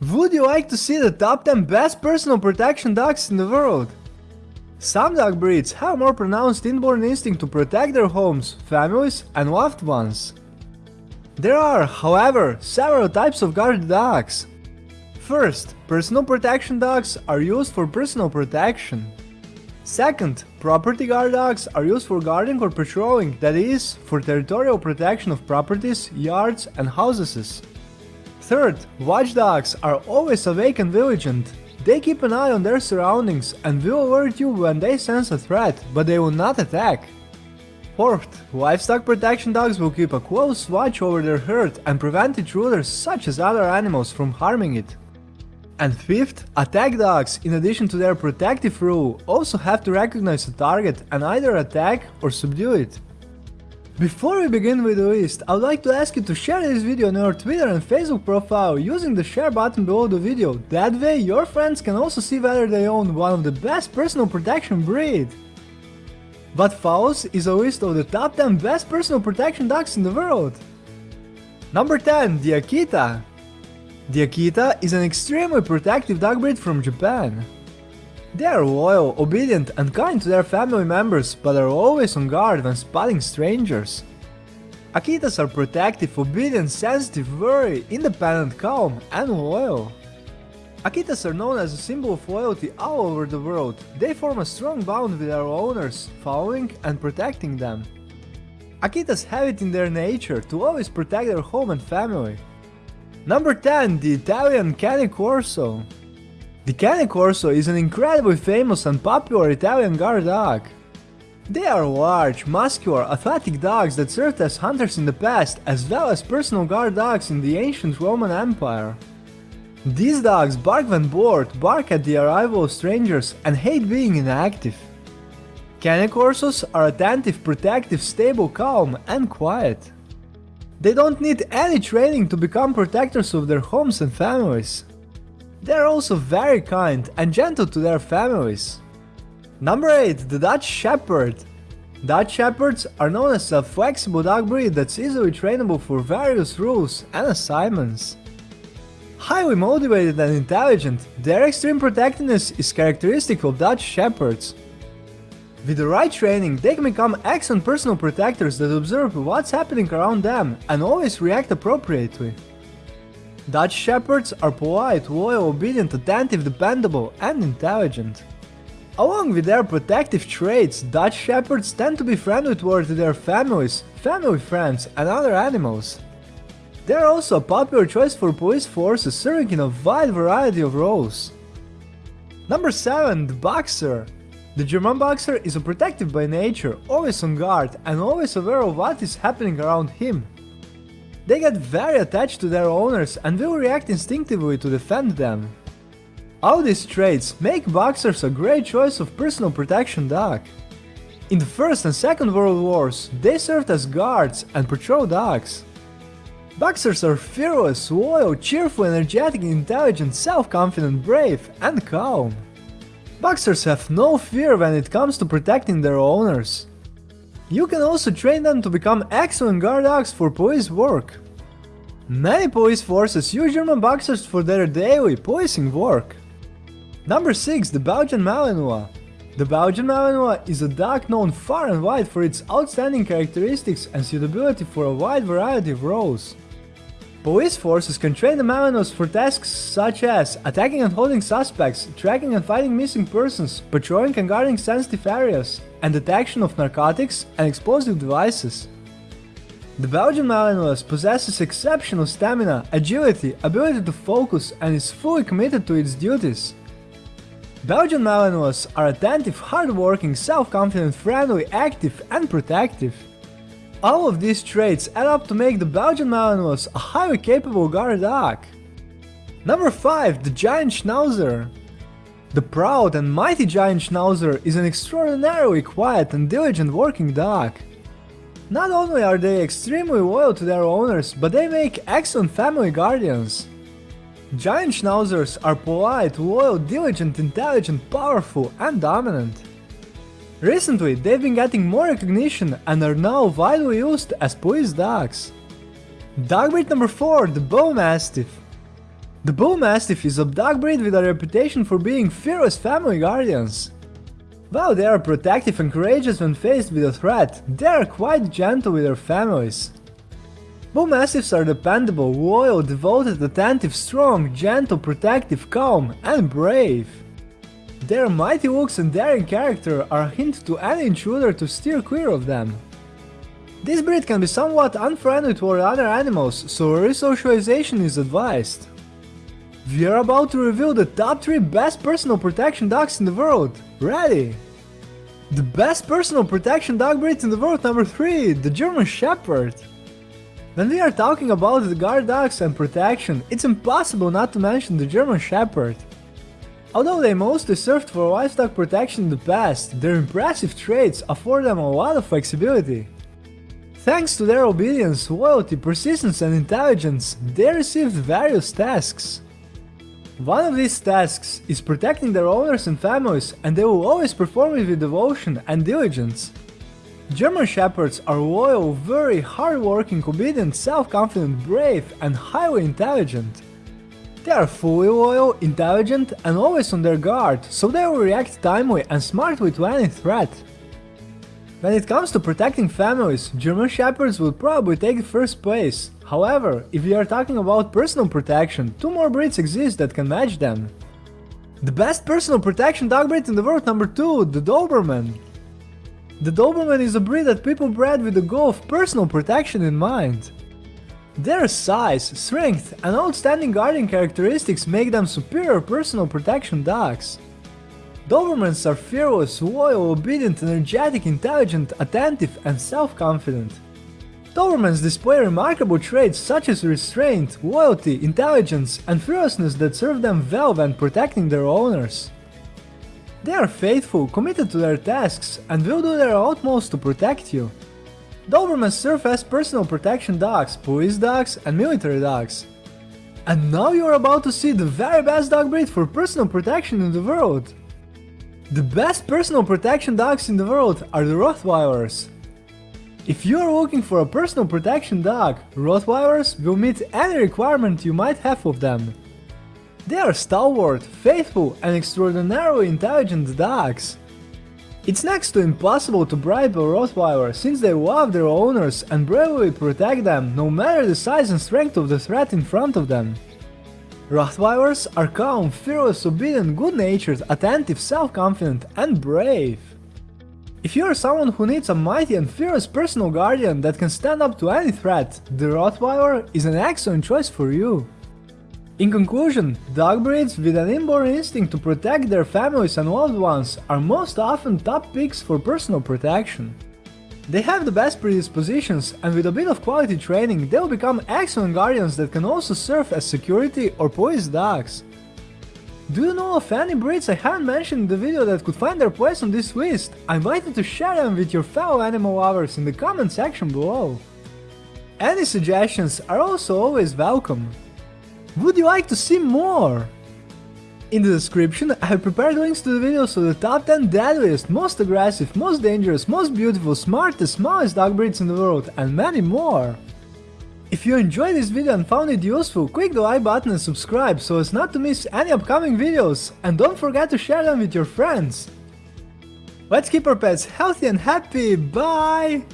Would you like to see the top 10 best personal protection dogs in the world? Some dog breeds have more pronounced inborn instinct to protect their homes, families and loved ones. There are, however, several types of guard dogs. First, personal protection dogs are used for personal protection. Second, property guard dogs are used for guarding or patrolling, that is, for territorial protection of properties, yards and houses. Third, watchdogs are always awake and vigilant. They keep an eye on their surroundings and will alert you when they sense a threat, but they will not attack. Fourth, livestock protection dogs will keep a close watch over their herd and prevent intruders such as other animals from harming it. And fifth, attack dogs, in addition to their protective role, also have to recognize a target and either attack or subdue it. Before we begin with the list, I would like to ask you to share this video on your Twitter and Facebook profile using the share button below the video, that way your friends can also see whether they own one of the best personal protection breed. What follows is a list of the top 10 best personal protection dogs in the world. Number 10, the Akita. The Akita is an extremely protective dog breed from Japan. They are loyal, obedient and kind to their family members, but are always on guard when spotting strangers. Akitas are protective, obedient, sensitive, wary, independent, calm and loyal. Akitas are known as a symbol of loyalty all over the world. They form a strong bond with their owners, following and protecting them. Akitas have it in their nature to always protect their home and family. Number 10. The Italian Cane Corso the Cane Corso is an incredibly famous and popular Italian guard dog. They are large, muscular, athletic dogs that served as hunters in the past as well as personal guard dogs in the ancient Roman Empire. These dogs bark when bored, bark at the arrival of strangers and hate being inactive. Cane Corsos are attentive, protective, stable, calm and quiet. They don't need any training to become protectors of their homes and families. They are also very kind and gentle to their families. Number 8. The Dutch Shepherd Dutch Shepherds are known as a flexible dog breed that's easily trainable for various rules and assignments. Highly motivated and intelligent, their extreme protectiveness is characteristic of Dutch Shepherds. With the right training, they can become excellent personal protectors that observe what's happening around them and always react appropriately. Dutch Shepherds are polite, loyal, obedient, attentive, dependable and intelligent. Along with their protective traits, Dutch Shepherds tend to be friendly towards their families, family friends and other animals. They are also a popular choice for police forces serving in a wide variety of roles. Number 7. The Boxer The German Boxer is a protective by nature, always on guard and always aware of what is happening around him. They get very attached to their owners and will react instinctively to defend them. All these traits make boxers a great choice of personal protection dog. In the First and Second World Wars, they served as guards and patrol dogs. Boxers are fearless, loyal, cheerful, energetic, intelligent, self-confident, brave and calm. Boxers have no fear when it comes to protecting their owners. You can also train them to become excellent guard dogs for police work. Many police forces use German boxers for their daily policing work. Number 6. The Belgian Malinois The Belgian Malinois is a dog known far and wide for its outstanding characteristics and suitability for a wide variety of roles. Police forces can train the Malinois for tasks such as attacking and holding suspects, tracking and finding missing persons, patrolling and guarding sensitive areas, and detection of narcotics and explosive devices. The Belgian Malinois possesses exceptional stamina, agility, ability to focus and is fully committed to its duties. Belgian Malinois are attentive, hardworking, self-confident, friendly, active and protective. All of these traits add up to make the Belgian Malinois a highly capable guard dog. Number 5. The Giant Schnauzer The proud and mighty Giant Schnauzer is an extraordinarily quiet and diligent working dog. Not only are they extremely loyal to their owners, but they make excellent family guardians. Giant Schnauzers are polite, loyal, diligent, intelligent, powerful and dominant. Recently, they've been getting more recognition and are now widely used as police dogs. Dog breed number 4, the Bull Mastiff. The Bull Mastiff is a dog breed with a reputation for being fearless family guardians. While they are protective and courageous when faced with a threat, they are quite gentle with their families. Bull Mastiffs are dependable, loyal, devoted, attentive, strong, gentle, protective, calm, and brave. Their mighty looks and daring character are a hint to any intruder to steer clear of them. This breed can be somewhat unfriendly toward other animals, so resocialization is advised. We are about to reveal the top 3 best personal protection dogs in the world. Ready? The best personal protection dog breed in the world number 3, the German Shepherd. When we are talking about the guard dogs and protection, it's impossible not to mention the German Shepherd. Although they mostly served for livestock protection in the past, their impressive traits afford them a lot of flexibility. Thanks to their obedience, loyalty, persistence and intelligence, they received various tasks. One of these tasks is protecting their owners and families and they will always perform it with devotion and diligence. German Shepherds are loyal, very hardworking, obedient, self-confident, brave and highly intelligent. They are fully loyal, intelligent and always on their guard, so they will react timely and smartly to any threat. When it comes to protecting families, German Shepherds will probably take first place. However, if we are talking about personal protection, two more breeds exist that can match them. The best personal protection dog breed in the world number 2, the Doberman. The Doberman is a breed that people bred with the goal of personal protection in mind. Their size, strength and outstanding guardian characteristics make them superior personal protection dogs. Dobermans are fearless, loyal, obedient, energetic, intelligent, attentive and self-confident. Dobermans display remarkable traits such as restraint, loyalty, intelligence and fearlessness that serve them well when protecting their owners. They are faithful, committed to their tasks and will do their utmost to protect you. Dobermans serve as personal protection dogs, police dogs and military dogs. And now you are about to see the very best dog breed for personal protection in the world. The best personal protection dogs in the world are the Rottweilers. If you are looking for a personal protection dog, Rottweilers will meet any requirement you might have of them. They are stalwart, faithful and extraordinarily intelligent dogs. It's next to impossible to bribe a Rottweiler since they love their owners and bravely protect them no matter the size and strength of the threat in front of them. Rottweilers are calm, fearless, obedient, good-natured, attentive, self-confident and brave. If you are someone who needs a mighty and fearless personal guardian that can stand up to any threat, the Rottweiler is an excellent choice for you. In conclusion, dog breeds with an inborn instinct to protect their families and loved ones are most often top picks for personal protection. They have the best predispositions and with a bit of quality training they will become excellent guardians that can also serve as security or police dogs. Do you know of any breeds I haven't mentioned in the video that could find their place on this list? I invite you to share them with your fellow animal lovers in the comment section below. Any suggestions are also always welcome. Would you like to see more? In the description I have prepared links to the videos of the top 10 deadliest, most aggressive, most dangerous, most beautiful, smartest, smallest dog breeds in the world and many more. If you enjoyed this video and found it useful, click the like button and subscribe so as not to miss any upcoming videos and don't forget to share them with your friends. Let's keep our pets healthy and happy, bye!